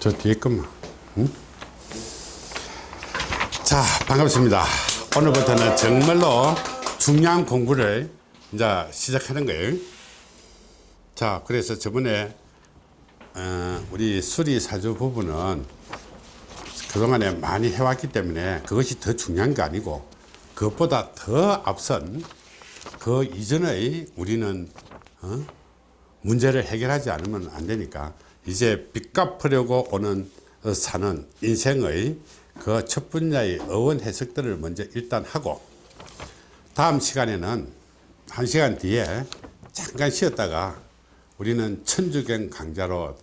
저 뒤에 것만. 응? 자, 반갑습니다. 오늘부터는 정말로 중요한 공부를 이제 시작하는 거예요. 자, 그래서 저번에 어, 우리 수리사주 부분은 그동안에 많이 해왔기 때문에 그것이 더 중요한 게 아니고 그것보다 더 앞선 그 이전의 우리는 어? 문제를 해결하지 않으면 안 되니까 이제 빚 갚으려고 오는 어, 사는 인생의 그 첫 분야의 어원 해석들을 먼저 일단 하고 다음 시간에는 한 시간 뒤에 잠깐 쉬었다가 우리는 천주경 강좌로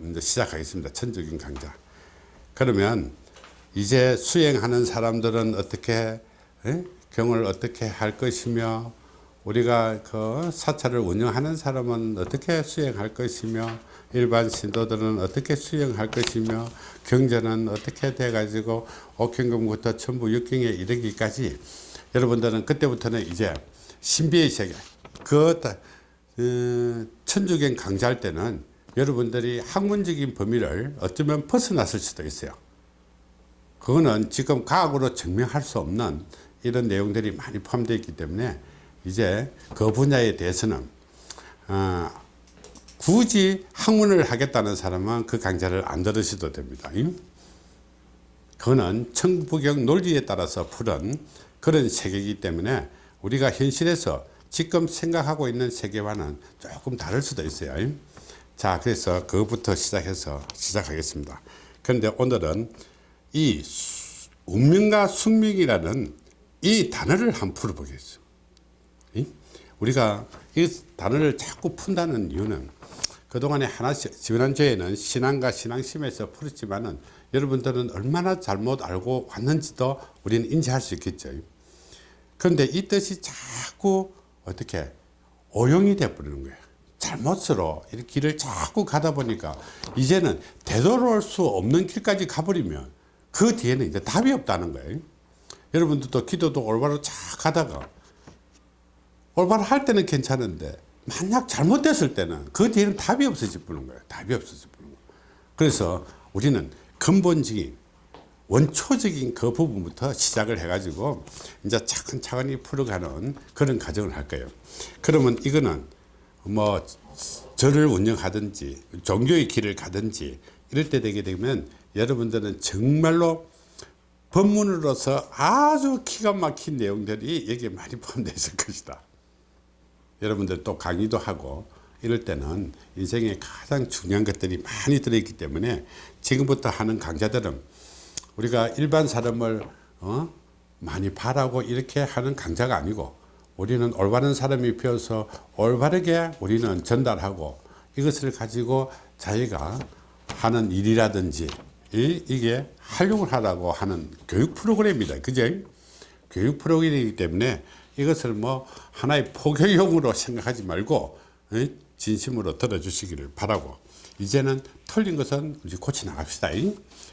이제 시작하겠습니다. 천주경 강좌. 그러면 이제 수행하는 사람들은 어떻게 에? 경을 어떻게 할 것이며 우리가 그 사찰을 운영하는 사람은 어떻게 수행할 것이며 일반 신도들은 어떻게 수행할 것이며 경전은 어떻게 돼 가지고 옥경금부터 전부 육경에 이르기까지 여러분들은 그때부터는 이제 신비의 세계 그 어, 천주경 강좌할 때는 여러분들이 학문적인 범위를 어쩌면 벗어났을 수도 있어요. 그거는 지금 과학으로 증명할 수 없는 이런 내용들이 많이 포함되어 있기 때문에 이제 그 분야에 대해서는 어, 굳이 학문을 하겠다는 사람은 그 강좌를 안 들으셔도 됩니다. 그거는 천부경 논리에 따라서 푸른 그런 세계이기 때문에 우리가 현실에서 지금 생각하고 있는 세계와는 조금 다를 수도 있어요. 자, 그래서 그것부터 시작해서 시작하겠습니다. 그런데 오늘은 이 운명과 숙명이라는 이 단어를 한번 풀어보겠습니다. 우리가 이 단어를 자꾸 푼다는 이유는 그동안에 하나씩 지난주에는 신앙과 신앙심에서 풀었지만은 여러분들은 얼마나 잘못 알고 왔는지도 우리는 인지할 수 있겠죠. 그런데 이 뜻이 자꾸 어떻게 오용이 돼 버리는 거예요. 잘못으로 이렇게 길을 자꾸 가다 보니까 이제는 되돌아올 수 없는 길까지 가버리면 그 뒤에는 이제 답이 없다는 거예요. 여러분들도 기도도 올바로 쫙 가다가 올바로 할 때는 괜찮은데 만약 잘못됐을 때는 그 뒤에는 답이 없어져 버는 거예요. 답이 없어져 버는 거예요. 그래서 우리는 근본적인 원초적인 그 부분부터 시작을 해가지고 이제 차근차근히 풀어가는 그런 과정을 할 거예요. 그러면 이거는 뭐 절을 운영하든지 종교의 길을 가든지 이럴 때 되게 되면 여러분들은 정말로 법문으로서 아주 기가 막힌 내용들이 여기에 많이 포함되어 있을 것이다. 여러분들 또 강의도 하고 이럴 때는 인생에 가장 중요한 것들이 많이 들어있기 때문에 지금부터 하는 강좌들은 우리가 일반 사람을 어? 많이 바라고 이렇게 하는 강좌가 아니고 우리는 올바른 사람이 피어서 올바르게 우리는 전달하고 이것을 가지고 자기가 하는 일이라든지 이, 이게 활용을 하라고 하는 교육 프로그램입니다. 그죠? 교육 프로그램이기 때문에 이것을 뭐 하나의 포교용으로 생각하지 말고 진심으로 들어주시기를 바라고 이제는 틀린 것은 이제 고쳐 나갑시다.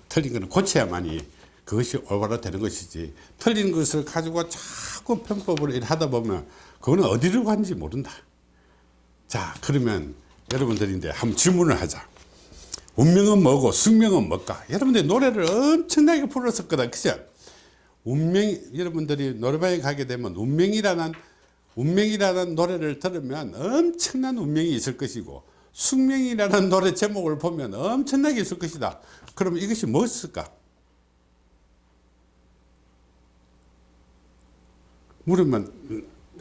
틀린 것은 고쳐야만이 그것이 올바로 되는 것이지 틀린 것을 가지고 자꾸 편법으로 하다 보면 그거는 어디로 가는지 모른다. 자 그러면 여러분들인데 한번 질문을 하자. 운명은 뭐고 숙명은 뭘까? 여러분들 노래를 엄청나게 불렀었거든. 그죠? 운명 여러분들이 노래방에 가게 되면 운명이라는 운명이라는 노래를 들으면 엄청난 운명이 있을 것이고 숙명이라는 노래 제목을 보면 엄청나게 있을 것이다. 그러면 이것이 무엇일까? 물으면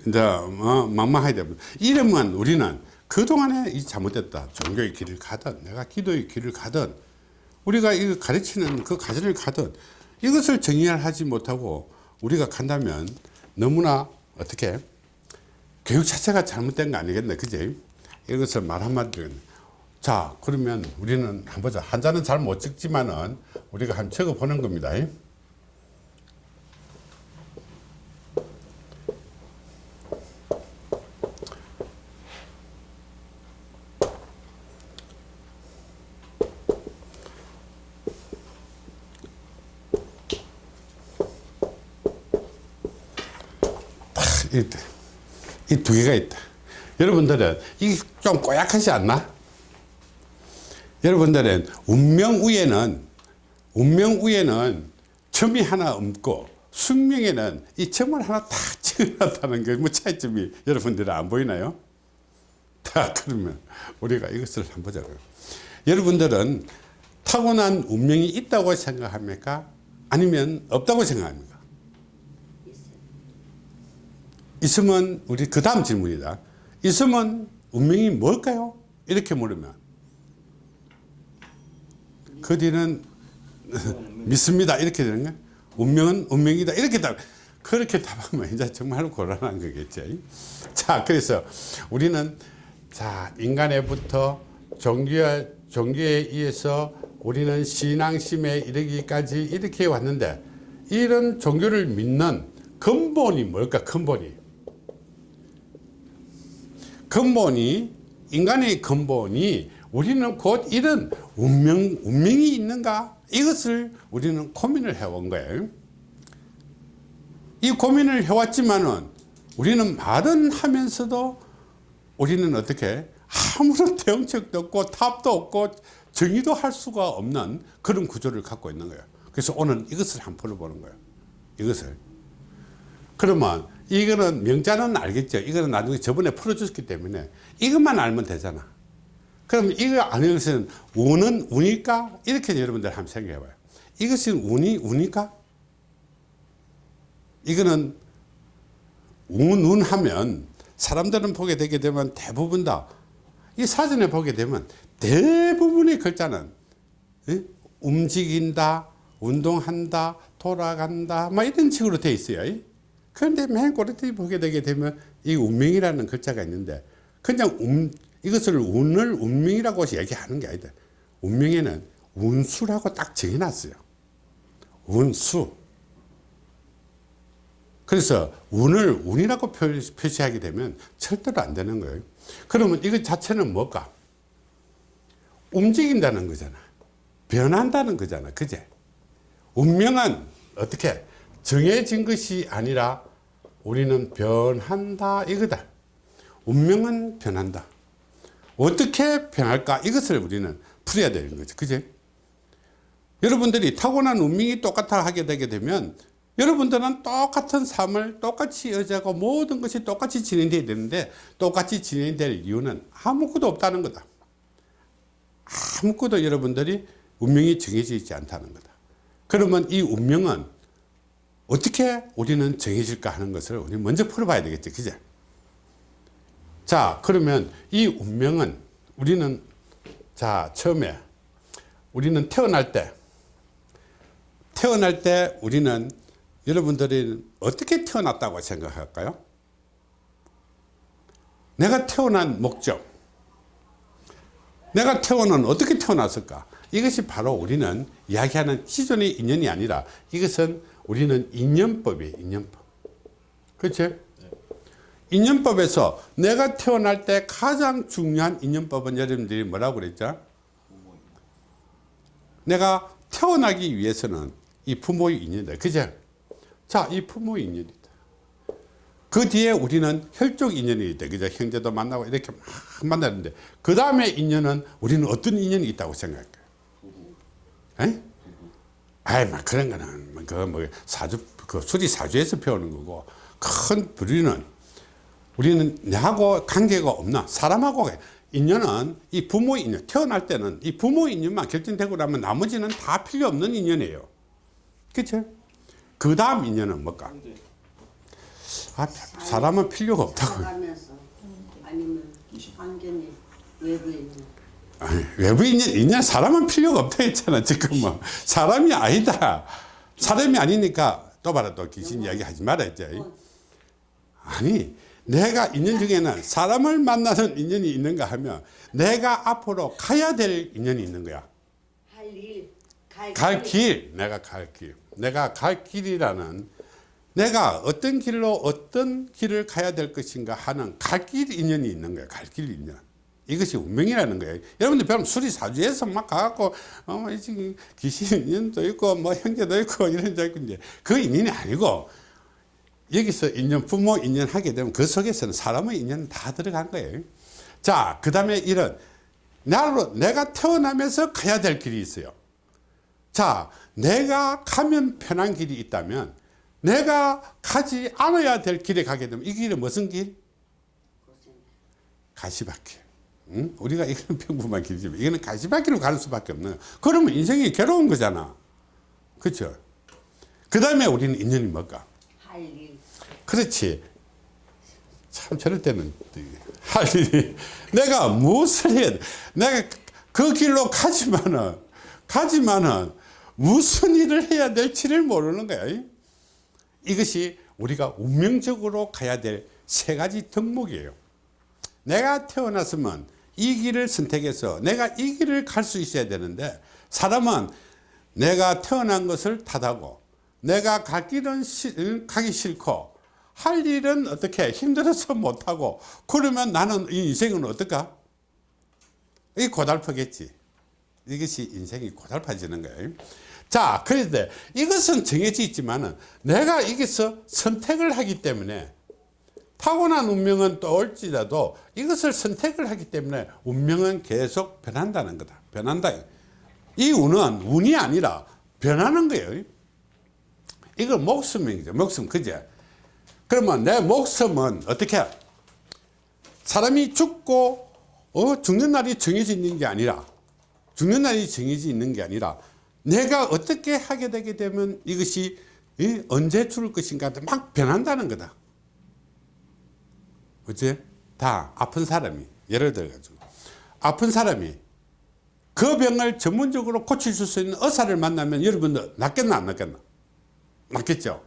이제 어, 막막하게 되면 이러면 우리는 그동안에 이 잘못됐다. 종교의 길을 가든 내가 기도의 길을 가든 우리가 이 가르치는 그 과정을 가든 이것을 정의하지 못하고 우리가 간다면 너무나 어떻게 교육 자체가 잘못된 거 아니겠네 그지? 이것을 말 한마디로 자 그러면 우리는 한번 보자. 한자는 잘 못 찍지만은 우리가 한 적어 보는 겁니다 이 두 개가 있다. 여러분들은 이게 좀 꼬약하지 않나? 여러분들은 운명 위에는 운명 위에는 점이 하나 없고 숙명에는 이 점을 하나 딱 찍어놨다는 게 뭐 차이점이 여러분들은 안 보이나요? 자 그러면 우리가 이것을 한번 보자고요. 여러분들은 타고난 운명이 있다고 생각합니까? 아니면 없다고 생각합니까? 있으면 우리 그 다음 질문이다. 있으면 운명이 뭘까요? 이렇게 물으면 그 뒤는 믿습니다 이렇게 되는 거야. 운명은 운명이다 이렇게 답 그렇게 답하면 이제 정말 곤란한 거겠죠. 자 그래서 우리는 자 인간에부터 종교에 종교에 의해서 우리는 신앙심에 이르기까지 이렇게 왔는데 이런 종교를 믿는 근본이 뭘까 근본이 근본이 인간의 근본이 우리는 곧 이런 운명, 운명이 있는가? 이것을 우리는 고민을 해온 거예요. 이 고민을 해왔지만은 우리는 말은 하면서도 우리는 어떻게 아무런 대응책도 없고 답도 없고 정의도 할 수가 없는 그런 구조를 갖고 있는 거예요. 그래서 오늘 이것을 한번 풀어보는 거예요. 이것을 그러면 이거는 명자는 알겠죠. 이거는 나중에 저번에 풀어줬기 때문에 이것만 알면 되잖아. 그럼 이거 아는 것은 운은 운일까? 이렇게 여러분들 한번 생각해 봐요. 이것이 운이 운일까? 이거는 운, 운 하면 사람들은 보게 되게 되면 대부분 다 이 사전에 보게 되면 대부분의 글자는 예? 움직인다 운동한다 돌아간다 막 이런 식으로 돼 있어요 그런데 맨 꼬리에 보게 되게 되면 이 운명이라는 글자가 있는데 그냥 운, 이것을 운을 운명이라고 얘기하는 게 아니다. 운명에는 운수라고 딱 정해놨어요. 운수. 그래서 운을 운이라고 표시하게 되면 절대로 안 되는 거예요. 그러면 이것 자체는 뭘까? 움직인다는 거잖아. 변한다는 거잖아. 그제? 운명은 어떻게? 정해진 것이 아니라 우리는 변한다 이거다. 운명은 변한다. 어떻게 변할까? 이것을 우리는 풀어야 되는 거죠 그제 여러분들이 타고난 운명이 똑같아 하게 되게 되면 여러분들은 똑같은 삶을 똑같이 여자고 모든 것이 똑같이 진행돼야 되는데 똑같이 진행될 이유는 아무것도 없다는 거다. 아무것도 여러분들이 운명이 정해져 있지 않다는 거다. 그러면 이 운명은 어떻게 우리는 정해질까 하는 것을 우리 먼저 풀어봐야 되겠죠 그죠 자 그러면 이 운명은 우리는 자 처음에 우리는 태어날 때 태어날 때 우리는 여러분들이 어떻게 태어났다고 생각할까요? 내가 태어난 목적 내가 태어난 어떻게 태어났을까 이것이 바로 우리는 이야기하는 기존의 인연이 아니라 이것은 우리는 인연법이에요 인연법 그렇죠? 인연법에서 내가 태어날 때 가장 중요한 인연법은 여러분들이 뭐라고 그랬죠? 내가 태어나기 위해서는 이 부모의 인연이다 그죠? 자, 이 부모 인연이다. 그 뒤에 우리는 혈족 인연이 있다. 그죠? 형제도 만나고 이렇게 막 만나는데, 그 다음에 인연은 우리는 어떤 인연이 있다고 생각할까요? 에? 아이, 막 그런 거는, 그 뭐, 사주, 그 수리 사주에서 배우는 거고, 큰 부류는 우리는 내하고 관계가 없나? 사람하고 인연은 이 부모 인연, 태어날 때는 이 부모 인연만 결정되고 나면 나머지는 다 필요 없는 인연이에요. 그쵸? 그 다음 인연은 뭘까? 아, 사람은 필요가 없다고. 아니면 완전히 외부에 있는 아니, 외부 인연, 인연 사람은 필요가 없다 했잖아, 지금 뭐. 사람이 아니다. 사람이 아니니까 또 봐라, 또 귀신 이야기 하지 말아, 이제. 아니, 내가 인연 중에는 사람을 만나는 인연이 있는가 하면 내가 앞으로 가야 될 인연이 있는 거야. 갈, 갈 길, 내가 갈 길. 내가 갈 길이라는 내가 어떤 길로 어떤 길을 가야 될 것인가 하는 갈 길 인연이 있는 거예요. 갈길 인연. 이것이 운명이라는 거예요. 여러분들 배우면 수리사주에서 막 가갖고, 어, 지금 귀신 인연도 있고, 뭐 형제도 있고, 이런 데 있고, 이제 그 인연이 아니고, 여기서 인연, 부모 인연 하게 되면 그 속에서는 사람의 인연은 다 들어간 거예요. 자, 그 다음에 이런 나로 내가 태어나면서 가야 될 길이 있어요. 자, 내가 가면 편한 길이 있다면 내가 가지 않아야 될 길에 가게 되면 이 길은 무슨 길? 가시밭길. 응? 우리가 이거는 평범한 길이지만 이거는 가시밭길로 가는 수밖에 없는 거야. 그러면 인생이 괴로운 거잖아. 그렇죠? 그 다음에 우리는 인연이 뭘까? 할 일. 그렇지. 참 저럴 때는 할 일이 내가 무엇을 해야 돼? 내가 그 길로 가지만은 가지만은 무슨 일을 해야 될지를 모르는 거야. 이것이 우리가 운명적으로 가야 될 세 가지 덕목이에요. 내가 태어났으면 이 길을 선택해서 내가 이 길을 갈 수 있어야 되는데 사람은 내가 태어난 것을 탓하고 내가 갈 길은 시- 응, 가기 싫고 할 일은 어떻게 힘들어서 못하고 그러면 나는 이 인생은 어떨까? 이 고달프겠지. 이것이 인생이 고달파지는 거예요. 자, 그런데 이것은 정해져 있지만은 내가 여기서 선택을 하기 때문에 타고난 운명은 또 올지라도 이것을 선택을 하기 때문에 운명은 계속 변한다는 거다. 변한다. 이 운은 운이 아니라 변하는 거예요. 이거 목숨이죠. 목숨, 그제? 그러면 내 목숨은 어떻게? 사람이 죽고, 어, 죽는 날이 정해져 있는 게 아니라, 죽는 날이 정해져 있는 게 아니라, 내가 어떻게 하게 되게 되면 이것이 이, 언제 죽을 것인가 막 변한다는 거다. 어째? 다 아픈 사람이, 예를 들어가지고, 아픈 사람이 그 병을 전문적으로 고칠 수 있는 의사를 만나면 여러분들 낫겠나 안 낫겠나? 낫겠죠?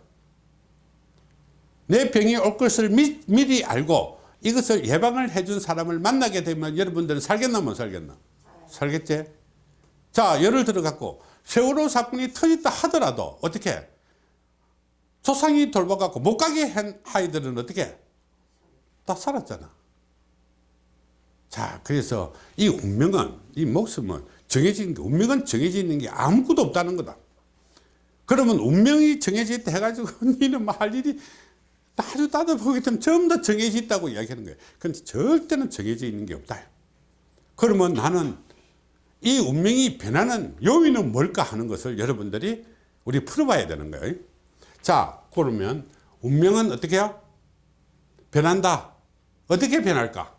내 병이 올 것을 미, 미리 알고 이것을 예방을 해준 사람을 만나게 되면 여러분들은 살겠나 못 살겠나? 살겠지? 자, 예를 들어 갖고 세월호 사건이 터졌다 하더라도 어떻게? 조상이 돌봐갖고 못 가게 한 아이들은 어떻게? 다 살았잖아. 자, 그래서 이 운명은, 이 목숨은 정해진 게, 운명은 정해져 게 아무것도 없다는 거다. 그러면 운명이 정해져 있다 해가지고, 니는 뭐할 일이 아주 따져보게 되면 전부 다 정해져 있다고 이야기하는 거예요. 근데 절대는 정해져 있는 게 없다. 그러면 나는 이 운명이 변하는 요인은 뭘까 하는 것을 여러분들이 우리 풀어봐야 되는 거예요. 자, 그러면 운명은 어떻게 해요? 변한다. 어떻게 변할까?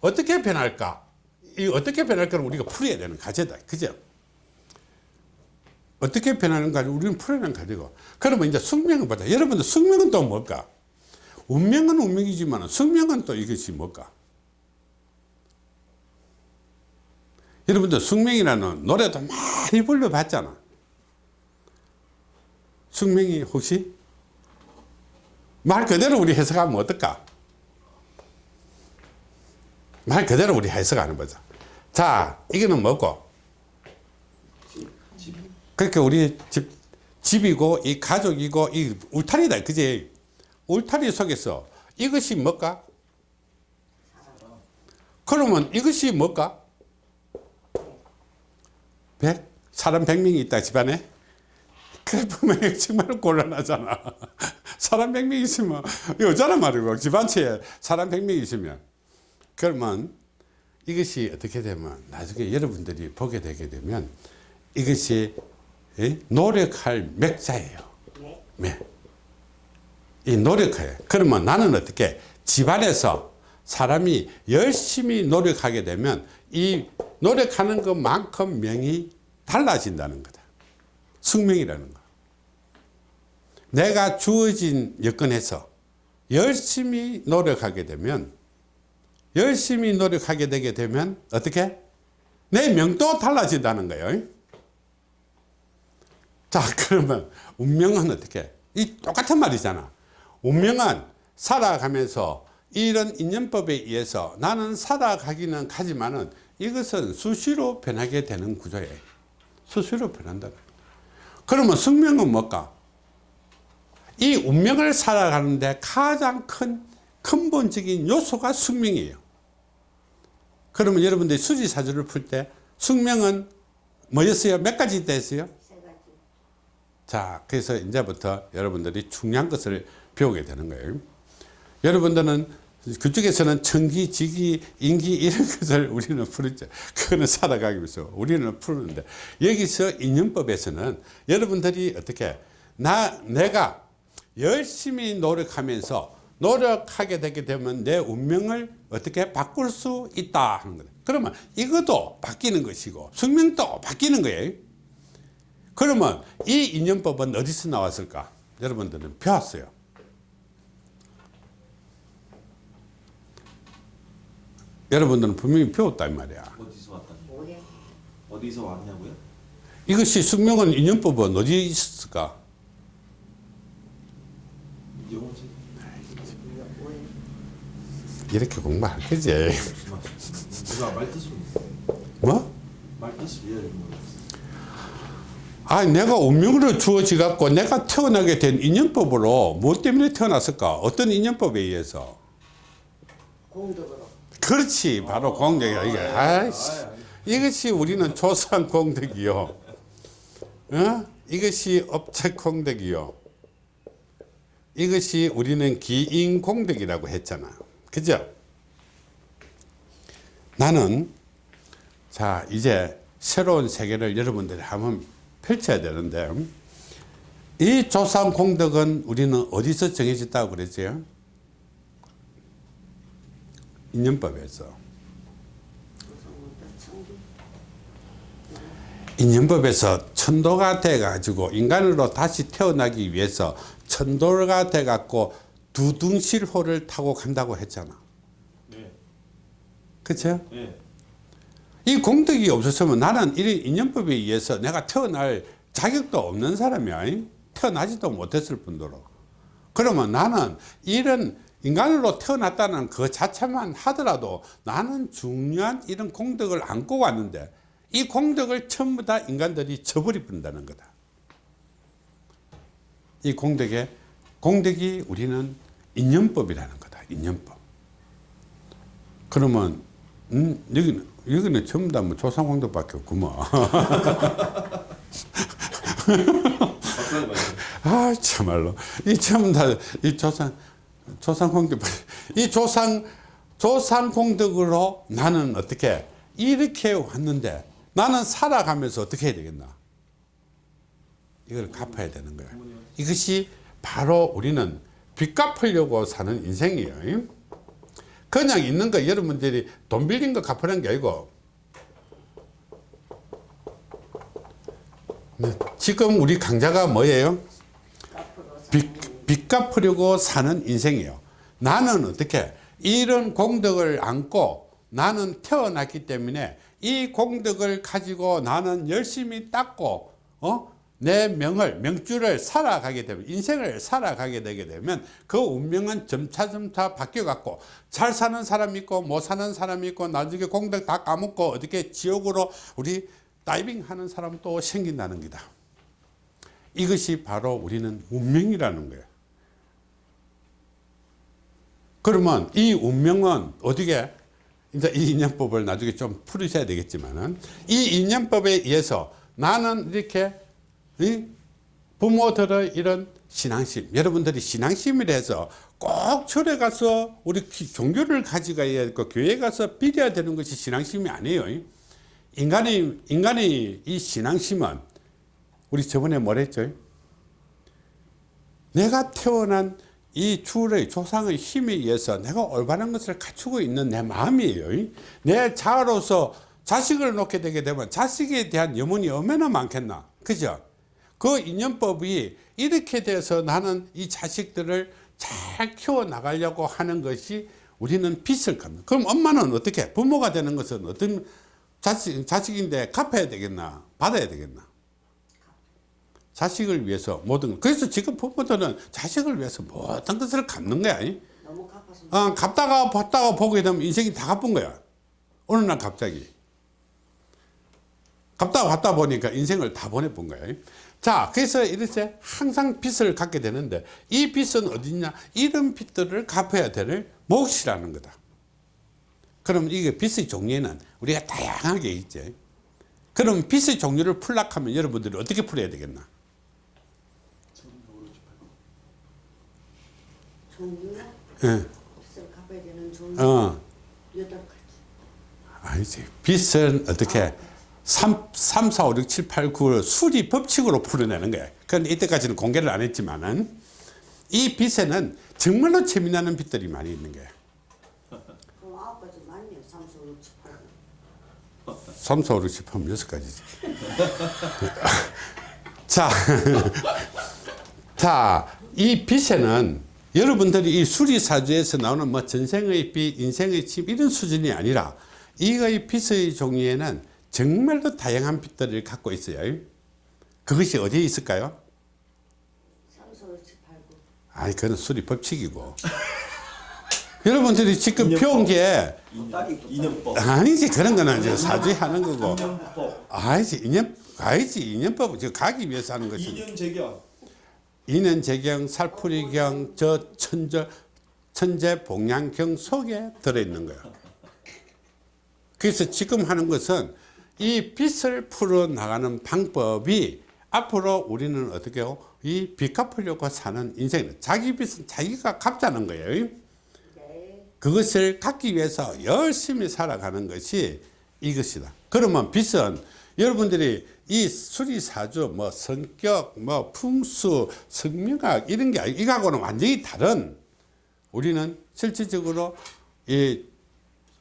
어떻게 변할까? 이 어떻게 변할까를 우리가 풀어야 되는 과제다. 그죠? 어떻게 변하는가 우리는 풀어내는 과제고. 그러면 이제 숙명을 보자. 여러분들 숙명은 또 뭘까? 운명은 운명이지만 숙명은 또 이것이 뭘까? 여러분들 숙명이라는 노래도 많이 불러봤잖아. 숙명이 혹시 말 그대로 우리 해석하면 어떨까? 말 그대로 우리 해석하는 거죠. 자, 이거는 뭐고? 그러니까 우리 집, 집이고, 이 가족이고, 이 울타리다. 그지? 울타리 속에서 이것이 뭘까? 그러면 이것이 뭘까? 백? 사람 백명이 있다, 집안에? 그래 보면 정말 곤란하잖아. 사람 백명 있으면, 여자라 말이고, 집안채에 사람 백명 있으면. 그러면 이것이 어떻게 되면 나중에 여러분들이 보게 되게 되면 이것이 예? 노력할 맥자예요. 네. 네. 이 노력해요. 그러면 나는 어떻게 집안에서 사람이 열심히 노력하게 되면 이 노력하는 것만큼 명이 달라진다는 거다. 숙명이라는 거. 내가 주어진 여건에서 열심히 노력하게 되면 열심히 노력하게 되게 되면 어떻게? 내 명도 달라진다는 거예요. 자, 그러면 운명은 어떻게? 이 똑같은 말이잖아. 운명은 살아가면서 이런 인연법에 의해서 나는 살아가기는 가지만은 이것은 수시로 변하게 되는 구조예요. 수시로 변한다. 그러면 숙명은 뭘까? 이 운명을 살아가는데 가장 큰 근본적인 요소가 숙명이에요. 그러면 여러분들이 수지사주를 풀 때 숙명은 뭐였어요? 몇 가지 있다 했어요? 세 가지. 자, 그래서 이제부터 여러분들이 중요한 것을 배우게 되는 거예요. 여러분들은 그쪽에서는 청기, 지기, 인기 이런 것을 우리는 푸르죠. 그거는 살아가기 위해서 우리는 푸는데 여기서 인연법에서는 여러분들이 어떻게 나 내가 열심히 노력하면서 노력하게 되게 되면 내 운명을 어떻게 바꿀 수 있다 하는 거예요. 그러면 이것도 바뀌는 것이고 숙명도 바뀌는 거예요. 그러면 이 인연법은 어디서 나왔을까? 여러분들은 배웠어요. 여러분들은 분명히 배웠단 말이야. 어디서? 뭐야? 어디서 왔냐고요? 이것이 숙명은 인연법은 어디 있을까? 영어지? 뭐야? 이렇게 공부할 거지. 누가 말 뜻을 뭐? 아, 내가 운명으로 주어지 갖고 내가 태어나게 된 인연법으로 무엇 때문에 태어났을까? 어떤 인연법에 의해서? 공덕으로. 그렇지, 바로 공덕이야. 이게 아이씨, 이것이 우리는 조상 공덕이요. 어? 이것이 업체 공덕이요. 이것이 우리는 기인 공덕이라고 했잖아. 그죠? 나는 자 이제 새로운 세계를 여러분들이 한번 펼쳐야 되는데 이 조상 공덕은 우리는 어디서 정해졌다고 그랬어요? 인연법에서 인연법에서 천도가 돼 가지고 인간으로 다시 태어나기 위해서 천도가 돼 갖고 두둥실호를 타고 간다고 했잖아 네. 그쵸? 네. 이 공덕이 없었으면 나는 이 인연법에 의해서 내가 태어날 자격도 없는 사람이야. 태어나지도 못했을 뿐더러. 그러면 나는 이런 인간으로 태어났다는 그 자체만 하더라도 나는 중요한 이런 공덕을 안고 왔는데 이 공덕을 전부 다 인간들이 저버리 본다는 거다. 이 공덕에 공덕이 우리는 인연법이라는 거다. 인연법. 그러면 음, 여기는 여기는 전부 다뭐. 어떤 말이에요? 아 참말로 이 전부 다이 조상 조상공덕 이 조상 조상공덕으로 나는 어떻게 이렇게 왔는데 나는 살아가면서 어떻게 해야 되겠나? 이걸 갚아야 되는 거야. 이것이 바로 우리는 빚 갚으려고 사는 인생이에요. 그냥 있는 거 여러분들이 돈 빌린 거 갚으라는 게 아니고 네, 지금 우리 강자가 뭐예요? 빚, 빚 갚으려고 사는 인생이에요. 나는 어떻게 이런 공덕을 안고 나는 태어났기 때문에 이 공덕을 가지고 나는 열심히 닦고 어? 내 명을 명주를 살아가게 되면 인생을 살아가게 되게 되면 그 운명은 점차점차 바뀌어 갖고 잘 사는 사람 있고 못 사는 사람 있고 나중에 공덕 다 까먹고 어떻게 지옥으로 우리 다이빙 하는 사람도 생긴다는 거다. 이것이 바로 우리는 운명이라는 거예요. 그러면 이 운명은 어떻게 이제 이 인연법을 나중에 좀 풀으셔야 되겠지만은 이 인연법에 의해서 나는 이렇게 이 부모들의 이런 신앙심 여러분들이 신앙심이라 해서 꼭 절에 가서 우리 기- 종교를 가져가야 되고 교회 가서 빌어야 되는 것이 신앙심이 아니에요 인간의 인간의 이 신앙심은 우리 저번에 뭐랬죠 내가 태어난 이 주의 조상의 힘에 의해서 내가 올바른 것을 갖추고 있는 내 마음이에요. 내 자아로서 자식을 놓게 되게 되면 자식에 대한 염원이 얼마나 많겠나. 그죠? 그 인연법이 이렇게 돼서 나는 이 자식들을 잘 키워 나가려고 하는 것이 우리는 빚을 갚는. 그럼 엄마는 어떻게? 부모가 되는 것은 어떤 자식, 자식인데 갚아야 되겠나? 받아야 되겠나? 자식을 위해서 모든 그래서 지금 부모들은 자식을 위해서 모든 것을 갚는 거야 이? 너무 어, 갚다가 받다가 보게 되면 인생이 다 갚은 거야 어느 날 갑자기 갚다가 받다 보니까 인생을 다 보내본 거야 이? 자 그래서 이렇게 항상 빚을 갖게 되는데 이 빚은 어디냐 이런 빚들을 갚아야 될 몫이라는 거다 그럼 이게 빚의 종류에는 우리가 다양하게 있지 그럼 빚의 종류를 풀락하면 여러분들이 어떻게 풀어야 되겠나 종류나 예. 빚을 갚아야 가지는 좀 어, 여덟 가지. 아니지. 빛은 어떻게 3, 3, 4, 5, 6, 7, 8, 9를 수리 법칙으로 풀어내는 거야. 그런데 이때까지는 공개를 안 했지만은 이 빛에는 정말로 재미나는 빛들이 많이 있는. 그럼 아홉 가지 맞네요. 팔. 3, 4, 5, 6, 7, 8, 6가지지. 자, 자, 이 빛에는 여러분들이 이 수리사주에서 나오는 뭐 전생의 빛, 인생의 침 이런 수준이 아니라 이의 빛의 종류에는 정말로 다양한 빛들을 갖고 있어요. 그것이 어디에 있을까요? 삼수 육 칠, 팔, 구. 아니, 그건 수리 법칙이고. 여러분들이 지금 배운 게 인연법. 아니지 그런 거는 이제 사주에 하는 거고 인연법. 아니지 인연 아니지 인연법 저 가기 위해서 하는 것이 인연 재경. 인연 재경 살풀이경 저 천저 천재 복양경 속에 들어 있는 거야. 그래서 지금 하는 것은 이 빛을 풀어 나가는 방법이 앞으로 우리는 어떻게 해요? 이 빚 갚으려고 사는 인생 자기 빚은 자기가 갚자는 거예요. 네. 그것을 갖기 위해서 열심히 살아가는 것이 이것이다. 그러면 빚은 여러분들이 이 수리사주, 뭐 성격, 뭐 풍수, 성명학 이런 게 아니고 이거하고는 완전히 다른 우리는 실질적으로 이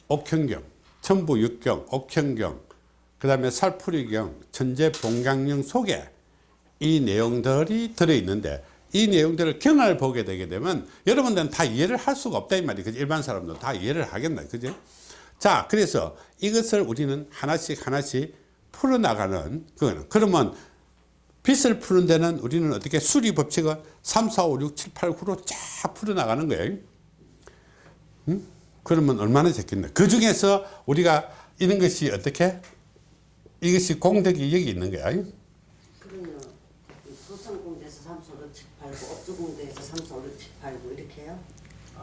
옥현경, 천부육경, 옥현경, 그 다음에 살풀이경, 천재봉강령 속에 이 내용들이 들어있는데 이 내용들을 경을 보게 되게 되면 여러분들은 다 이해를 할 수가 없다 이 말이에요. 그죠? 일반 사람도 다 이해를 하겠나. 그죠? 자, 그래서 이것을 우리는 하나씩 하나씩 풀어나가는 그거는. 그러면 빚을 푸는 데는 우리는 어떻게 수리 법칙은 3, 4, 5, 6, 7, 8, 9로 쫙 풀어나가는 거예요. 응? 그러면 얼마나 좋겠나. 그 중에서 우리가 이런 것이 어떻게? 이것이 공덕이 여기 있는 거야. 그러면 이 소상공대에서 삼수 육 칠, 팔, 구. 업주공대에서 삼수 육 칠, 팔, 구. 이렇게 해요?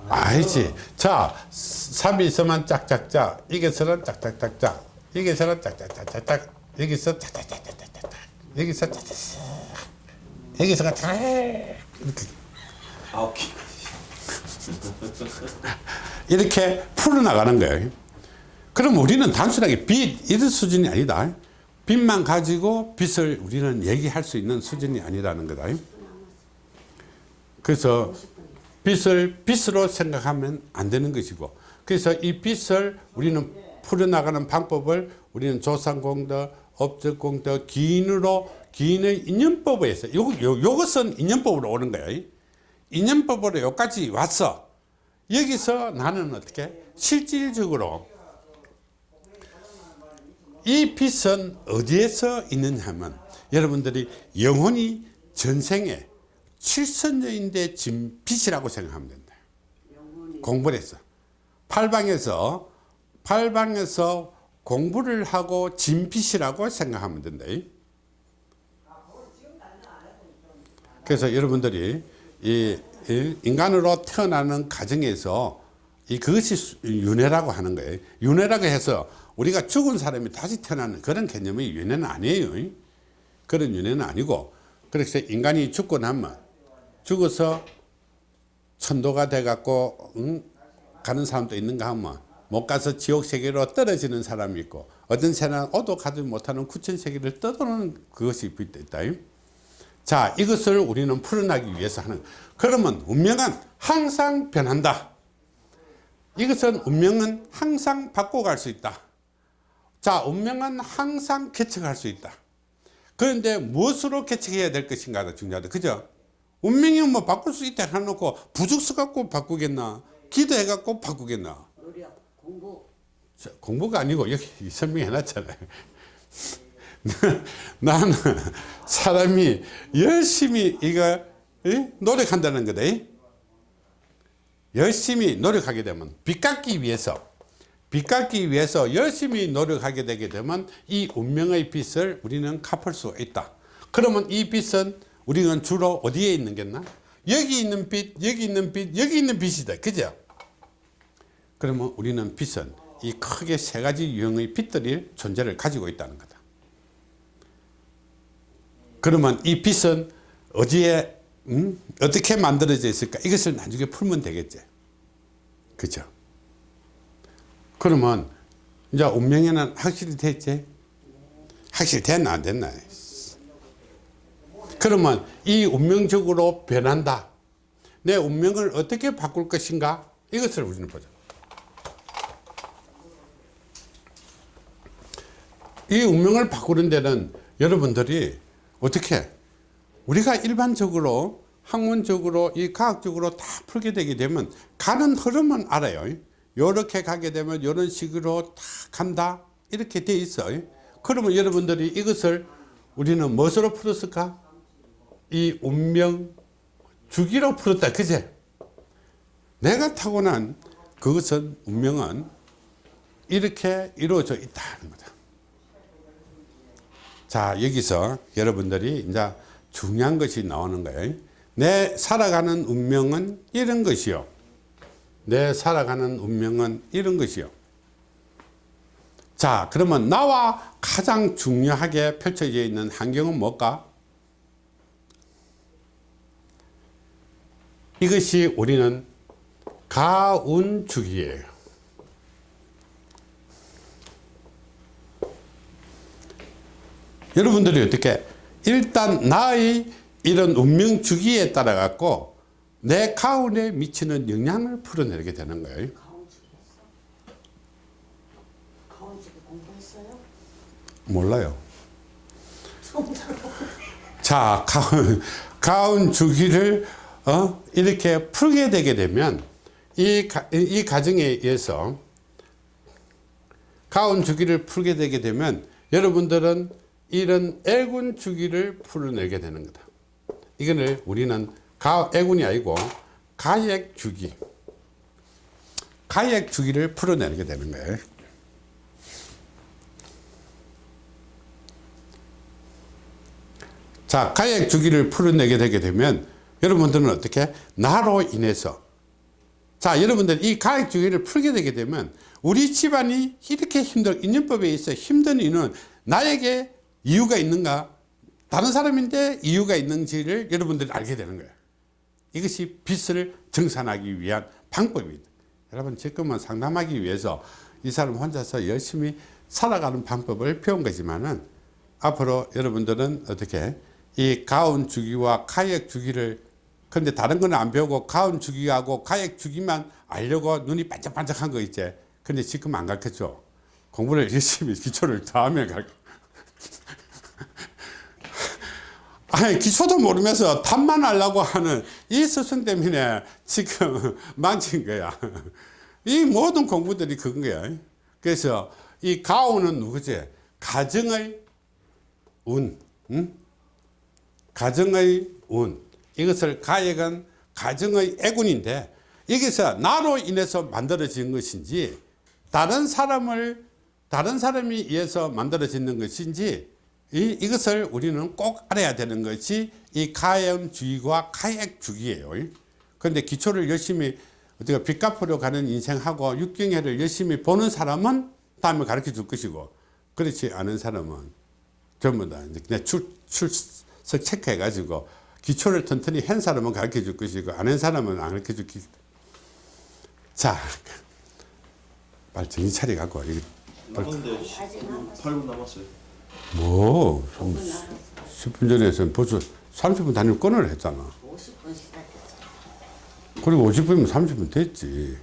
알지. 자, 3이 있으면 짝짝짝. 여기서는 짝짝짝짝. 여기서는 짝짝짝짝짝. 여기서 짝짝짝짝짝짝. 여기서 짝짝짝. 여기서가 짝. 이렇게. 아홉 개. 이렇게 풀어나가는 거예요. 그럼 우리는 단순하게 빚 이런 수준이 아니다. 빚만 가지고 빚을 우리는 얘기할 수 있는 수준이 아니라는 거다. 그래서 빚을 빚으로 생각하면 안 되는 것이고 그래서 이 빚을 우리는 풀어나가는 방법을 우리는 조상공덕, 업적공덕, 기인으로 기인의 인연법에서 요, 요, 요것은 인연법으로 오는 거예요. 인연법으로 여기까지 왔어. 여기서 나는 어떻게 실질적으로 이 빛은 어디에서 있느냐 하면 여러분들이 영혼이 전생에 칠선녀인데 진 빛이라고 생각하면 된다. 공부를 했어. 팔방에서 팔방에서 공부를 하고 진빛이라고 생각하면 된다. 그래서 여러분들이 이, 이 인간으로 태어나는 과정에서 이 그것이 수- 윤회라고 하는 거예요. 윤회라고 해서 우리가 죽은 사람이 다시 태어나는 그런 개념의 윤회는 아니에요. 그런 윤회는 아니고 그래서 인간이 죽고 나면 죽어서 천도가 돼 갖고 응? 가는 사람도 있는가 하면 못 가서 지옥 세계로 떨어지는 사람이 있고 어떤 새는 오도 가지 못하는 구천 세계를 떠도는 그것이 있다. 자 이것을 우리는 풀어나기 위해서 하는 그러면 운명은 항상 변한다. 이것은 운명은 항상 바꿔갈 수 있다. 자 운명은 항상 개척할 수 있다. 그런데 무엇으로 개척해야 될 것인가가 중요하다. 그죠? 운명이 뭐 바꿀 수 있다 해놓고 부죽서 갖고 바꾸겠나? 기도해 갖고 바꾸겠나? 공부. 자, 공부가 아니고 여기 설명해 놨잖아요. 나는 사람이 열심히 이거 이? 노력한다는 거다. 이? 열심히 노력하게 되면 빚 갚기 위해서 빚 갚기 위해서 열심히 노력하게 되게 되면 이 운명의 빚을 우리는 갚을 수 있다. 그러면 이 빚은 우리는 주로 어디에 있는 겠나? 여기 있는 빚, 여기 있는 빚, 여기 있는 빚이다. 그죠? 그러면 우리는 빚은 이 크게 세 가지 유형의 빚들이 존재를 가지고 있다는 거다. 그러면 이 빚은 어디에 음? 어떻게 만들어져 있을까? 이것을 나중에 풀면 되겠지. 그죠? 그러면 이제 운명에는 확실히 됐지? 확실히 됐나 안 됐나? 그러면 이 운명적으로 변한다. 내 운명을 어떻게 바꿀 것인가? 이것을 우리는 보자. 이 운명을 바꾸는 데는 여러분들이 어떻게 우리가 일반적으로 학문적으로 이 과학적으로 다 풀게 되게 되면 가는 흐름은 알아요. 이렇게 가게 되면 이런 식으로 다 간다 이렇게 돼 있어요. 그러면 여러분들이 이것을 우리는 무엇으로 풀었을까? 이 운명 주기로 풀었다 그제? 내가 타고난 그것은 운명은 이렇게 이루어져 있다는 거다. 자 여기서 여러분들이 이제 중요한 것이 나오는 거예요. 내 살아가는 운명은 이런 것이요. 내 살아가는 운명은 이런 것이요. 자 그러면 나와 가장 중요하게 펼쳐져 있는 환경은 뭘까? 이것이 우리는 가운주기예요. 여러분들이 어떻게 일단 나의 이런 운명 주기에 따라 갖고 내 가운에 미치는 영향을 풀어내게 되는 거예요. 몰라요. 자, 가운, 가운 주기를 어? 이렇게 풀게 되게 되면 이, 가, 이 가정에 의해서 가운 주기를 풀게 되게 되면 여러분들은 이런 애군 주기를 풀어내게 되는 거다. 이거를 우리는 가, 애군이 아니고 가액 주기. 가액 주기를 풀어내게 되는 거예요. 자, 가액 주기를 풀어내게 되게 되면 여러분들은 어떻게? 나로 인해서. 자, 여러분들 이 가액 주기를 풀게 되게 되면 우리 집안이 이렇게 힘들, 인연법에 있어 힘든 이유는 나에게 이유가 있는가? 다른 사람인데 이유가 있는지를 여러분들이 알게 되는 거예요. 이것이 빚을 정산하기 위한 방법입니다. 여러분, 지금은 상담하기 위해서 이 사람 혼자서 열심히 살아가는 방법을 배운 거지만은 앞으로 여러분들은 어떻게 이 가운 주기와 가액 주기를 근데 다른 거는 안 배우고 가운 주기하고 가액 주기만 알려고 눈이 반짝반짝한 거 있지. 근데 지금 안 가르쳐줘. 공부를 열심히 기초를 더 하면 가르쳐. 아니 기초도 모르면서 탐만 하려고 하는 이 스승 때문에 지금 망친 거야. 이 모든 공부들이 그건 거야. 그래서 이 가오는 누구지? 가정의 운, 응? 가정의 운. 이것을 가액은 가정의 애군인데 여기서 나로 인해서 만들어진 것인지 다른 사람을 다른 사람이 의해서 만들어지는 것인지 이, 이것을 우리는 꼭 알아야 되는 것이 이 가염주의와 가액주기예요. 그런데 기초를 열심히 어떻게 빚 갚으려 가는 인생하고 육경회를 열심히 보는 사람은 다음에 가르쳐 줄 것이고 그렇지 않은 사람은 전부 다 이제 그냥 출, 출석 체크해 가지고 기초를 튼튼히 한 사람은 가르쳐 줄 것이고 안 한 사람은 안 가르쳐 줄 것이고 자, 빨리 정신 차려 갖고 10분, 8분 남았어요. 뭐, 좀 공부 나갔어. 10분 전에서 벌써 30분 단위로 끊으려 했잖아. 50분 시작했어. 그리고 50분이면 30분 됐지.